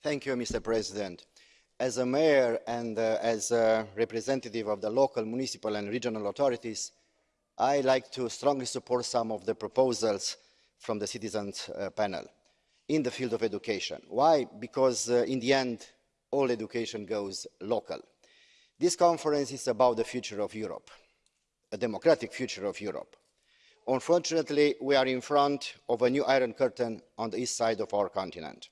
Thank you, Mr. President. As a mayor and uh, as a representative of the local, municipal and regional authorities, I like to strongly support some of the proposals from the citizens uh, panel in the field of education. Why? Because uh, in the end, all education goes local. This conference is about the future of Europe, a democratic future of Europe. Unfortunately, we are in front of a new Iron Curtain on the east side of our continent.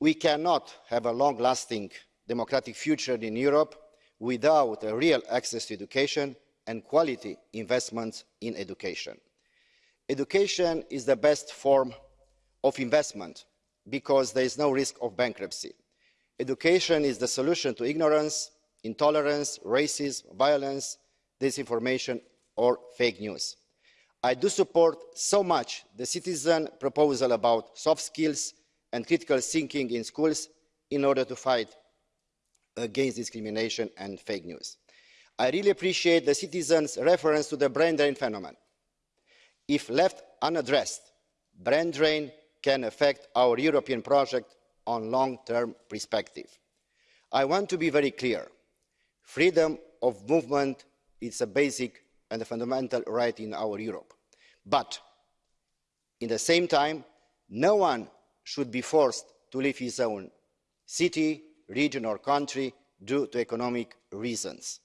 We cannot have a long-lasting democratic future in Europe without a real access to education and quality investments in education. Education is the best form of investment because there is no risk of bankruptcy. Education is the solution to ignorance, intolerance, racism, violence, disinformation or fake news. I do support so much the citizen proposal about soft skills and critical thinking in schools in order to fight against discrimination and fake news. I really appreciate the citizens' reference to the brain drain phenomenon. If left unaddressed, brain drain can affect our European project on long-term perspective. I want to be very clear. Freedom of movement is a basic and a fundamental right in our Europe. But, in the same time, no one should be forced to leave his own city, region or country due to economic reasons.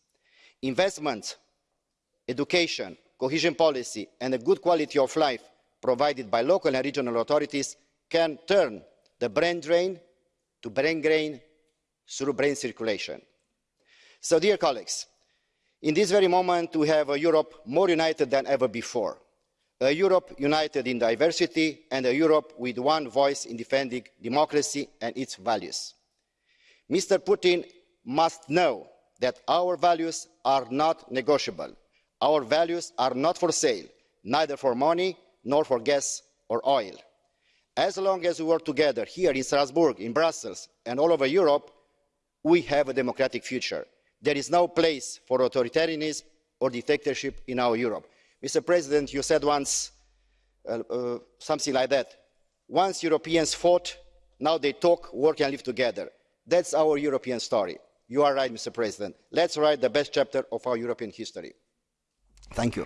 Investment, education, cohesion policy and a good quality of life provided by local and regional authorities can turn the brain drain to brain gain through brain circulation. So, dear colleagues, in this very moment we have a Europe more united than ever before. A Europe united in diversity and a Europe with one voice in defending democracy and its values. Mr. Putin must know that our values are not negotiable. Our values are not for sale, neither for money nor for gas or oil. As long as we work together here in Strasbourg, in Brussels and all over Europe, we have a democratic future. There is no place for authoritarianism or dictatorship in our Europe. Mr. President, you said once uh, uh, something like that. Once Europeans fought, now they talk, work and live together. That's our European story. You are right, Mr. President. Let's write the best chapter of our European history. Thank you.